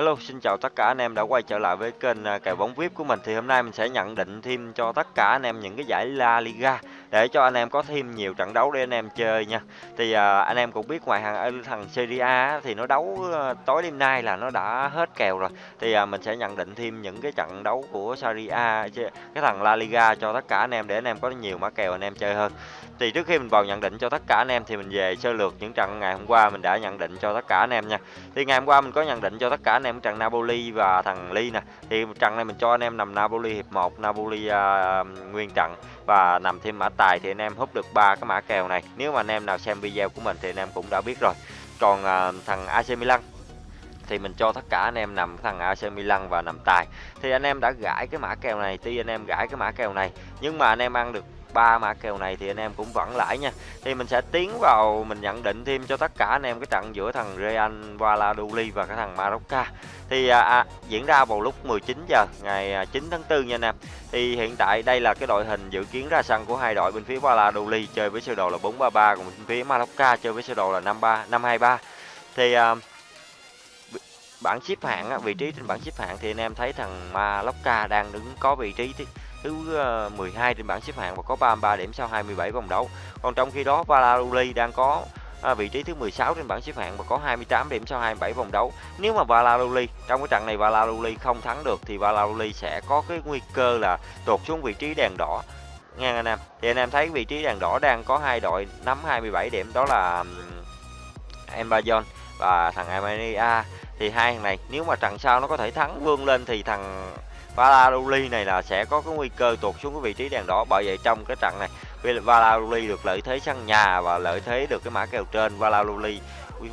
Hello, xin chào tất cả anh em đã quay trở lại với kênh kèo bóng VIP của mình. Thì hôm nay mình sẽ nhận định thêm cho tất cả anh em những cái giải La Liga để cho anh em có thêm nhiều trận đấu để anh em chơi nha. Thì à, anh em cũng biết ngoài thằng thằng Serie A thì nó đấu tối đêm nay là nó đã hết kèo rồi. Thì à, mình sẽ nhận định thêm những cái trận đấu của Serie A cái thằng La Liga cho tất cả anh em để anh em có nhiều mã kèo anh em chơi hơn. Thì trước khi mình vào nhận định cho tất cả anh em thì mình về sơ lược những trận ngày hôm qua mình đã nhận định cho tất cả anh em nha. Thì ngày hôm qua mình có nhận định cho tất cả anh em trận Napoli và thằng Ly nè. Thì trận này mình cho anh em nằm Napoli hiệp 1, Napoli uh, nguyên trận và nằm thêm mã tài thì anh em hút được ba cái mã kèo này. Nếu mà anh em nào xem video của mình thì anh em cũng đã biết rồi. Còn uh, thằng AC Milan thì mình cho tất cả anh em nằm thằng AC Milan và nằm tài thì anh em đã gãi cái mã kèo này tuy anh em gãi cái mã kèo này nhưng mà anh em ăn được ba mã kèo này thì anh em cũng vẫn lãi nha. Thì mình sẽ tiến vào mình nhận định thêm cho tất cả anh em cái trận giữa thằng Real Valladolid và cái thằng Marocca. Thì à, à, diễn ra vào lúc 19 giờ ngày à, 9 tháng 4 nha anh em. Thì hiện tại đây là cái đội hình dự kiến ra sân của hai đội bên phía Valladolid chơi với sơ đồ là 433 còn bên phía Marocca chơi với sơ đồ là 53 523 thì à, bảng xếp hạng vị trí trên bảng xếp hạng thì anh em thấy thằng Malocca đang đứng có vị trí thứ ờ, 12 trên bảng xếp hạng và có 33 điểm sau 27 vòng đấu. Còn trong khi đó Valladolid đang có à, vị trí thứ 16 trên bảng xếp hạng và có 28 điểm sau 27 vòng đấu. Nếu mà Valladolid trong cái trận này Valladolid không thắng được thì Valladolid sẽ có cái nguy cơ là tụt xuống vị trí đèn đỏ nghe anh em. Thì anh em thấy vị trí đèn đỏ đang có hai đội nắm 27 điểm đó là Embajon và thằng Armenia thì hai thằng này nếu mà trận sau nó có thể thắng vươn lên thì thằng Valladolid này là sẽ có cái nguy cơ tụt xuống cái vị trí đèn đỏ. Bởi vậy trong cái trận này Valladolid được lợi thế sân nhà và lợi thế được cái mã kèo trên. Valladolid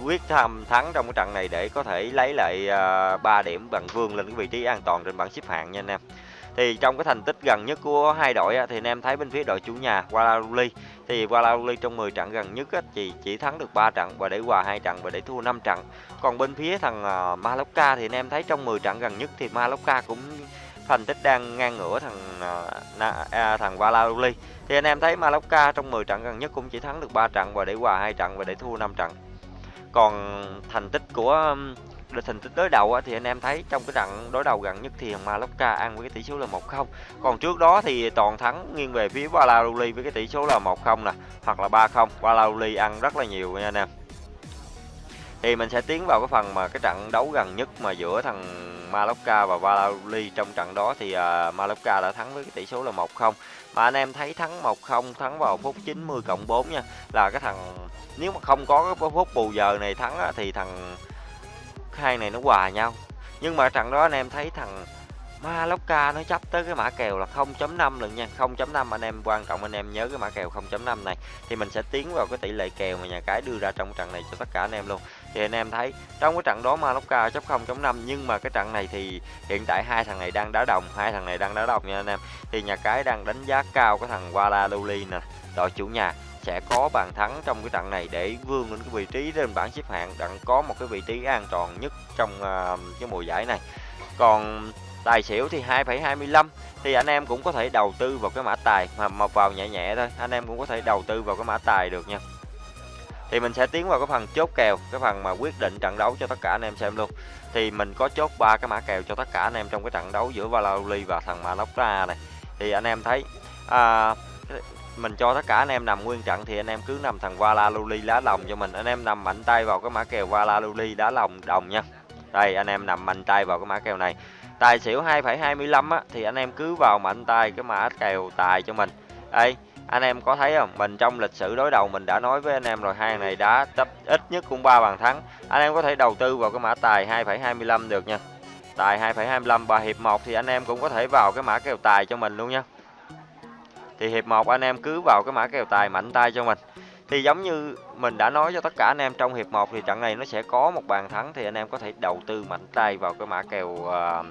quyết tham thắng trong cái trận này để có thể lấy lại à, uh, 3 điểm bằng vương lên cái vị trí an toàn trên bảng xếp hạng nha anh em. Thì trong cái thành tích gần nhất của hai đội á, thì anh em thấy bên phía đội chủ nhà Valladolid thì Valladolid trong 10 trận gần nhất á, chỉ chỉ thắng được 3 trận và để hòa hai trận và để thua 5 trận. Còn bên phía thằng uh, Mallorca thì anh em thấy trong 10 trận gần nhất thì Mallorca cũng thành tích đang ngang ngửa thằng à, à, thằng Valladolid. Thì anh em thấy Mallorca trong 10 trận gần nhất cũng chỉ thắng được 3 trận và để hòa hai trận và để thua 5 trận. Còn thành tích của được thành tích đối đầu thì anh em thấy trong cái trận đối đầu gần nhất thì thằng Mallorca ăn với cái tỷ số là 1-0 còn trước đó thì toàn thắng nghiêng về phía Valladolid với cái tỷ số là 1-0 nè hoặc là 3-0 Valladolid ăn rất là nhiều nha anh em thì mình sẽ tiến vào cái phần mà cái trận đấu gần nhất mà giữa thằng Mallorca và Valladolid trong trận đó thì uh, Mallorca đã thắng với cái tỷ số là 1-0 mà anh em thấy thắng 1-0 thắng vào phút 90 cộng 4 nha là cái thằng nếu mà không có cái phút bù giờ này thắng thì thằng hai này nó hòa nhau. Nhưng mà trận đó anh em thấy thằng Ma Mallorca nó chấp tới cái mã kèo là 0.5 lần nha. 0.5 anh em quan trọng anh em nhớ cái mã kèo 0.5 này. Thì mình sẽ tiến vào cái tỷ lệ kèo mà nhà cái đưa ra trong trận này cho tất cả anh em luôn. Thì anh em thấy trong cái trận đó Ma Mallorca chấp 0.5 nhưng mà cái trận này thì hiện tại hai thằng này đang đá đồng hai thằng này đang đá đồng nha anh em. Thì nhà cái đang đánh giá cao cái thằng Valladolid nè. Đội chủ nhà sẽ có bàn thắng trong cái trận này để vươn lên cái vị trí trên bảng xếp hạng đặng có một cái vị trí an toàn nhất trong uh, cái mùa giải này. Còn tài xỉu thì 2,25 thì anh em cũng có thể đầu tư vào cái mã tài mà mọc vào nhẹ nhẹ thôi. Anh em cũng có thể đầu tư vào cái mã tài được nha. Thì mình sẽ tiến vào cái phần chốt kèo cái phần mà quyết định trận đấu cho tất cả anh em xem luôn. Thì mình có chốt ba cái mã kèo cho tất cả anh em trong cái trận đấu giữa Valladolid và thằng Mallorca này. Thì anh em thấy à, mình cho tất cả anh em nằm nguyên trận thì anh em cứ nằm thằng Valladolid lá lòng cho mình. Anh em nằm mạnh tay vào cái mã kèo Valladolid đá lòng đồng nha. Đây anh em nằm mạnh tay vào cái mã kèo này tài xỉu 2,25 á thì anh em cứ vào mạnh tay cái mã kèo tài cho mình. Đây anh em có thấy không? Mình trong lịch sử đối đầu mình đã nói với anh em rồi hai này đã chấp ít nhất cũng ba bàn thắng. Anh em có thể đầu tư vào cái mã tài 2,25 được nha. Tài 2,25 và hiệp 1 thì anh em cũng có thể vào cái mã kèo tài cho mình luôn nha. Thì hiệp 1 anh em cứ vào cái mã kèo tài mạnh tay cho mình thì giống như mình đã nói cho tất cả anh em trong hiệp 1 thì trận này nó sẽ có một bàn thắng thì anh em có thể đầu tư mạnh tay vào cái mã kèo uh,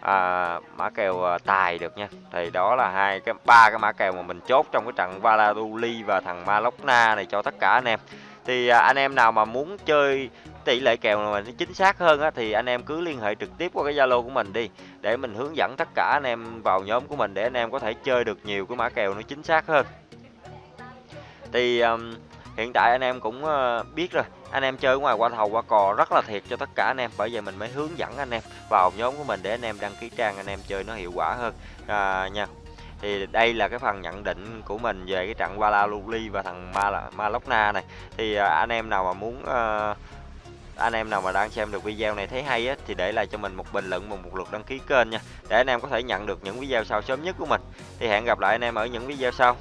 à, mã kèo uh, tài được nha. Thì đó là hai cái ba cái mã kèo mà mình chốt trong cái trận Valladolid và thằng Malokna này cho tất cả anh em. Thì uh, anh em nào mà muốn chơi tỷ lệ kèo mà nó chính xác hơn á, thì anh em cứ liên hệ trực tiếp qua cái Zalo của mình đi để mình hướng dẫn tất cả anh em vào nhóm của mình để anh em có thể chơi được nhiều cái mã kèo nó chính xác hơn thì um, hiện tại anh em cũng uh, biết rồi. Anh em chơi ngoài qua thầu qua cò rất là thiệt cho tất cả anh em. Bởi vậy mình mới hướng dẫn anh em vào nhóm của mình để anh em đăng ký trang anh em chơi nó hiệu quả hơn. À, nha. Thì đây là cái phần nhận định của mình về cái trận Valaluli và thằng Ma Malokna này. Thì à, anh em nào mà muốn uh, anh em nào mà đang xem được video này thấy hay á thì để lại cho mình một bình luận và một lượt đăng ký kênh nha. Để anh em có thể nhận được những video sau sớm nhất của mình. Thì hẹn gặp lại anh em ở những video sau.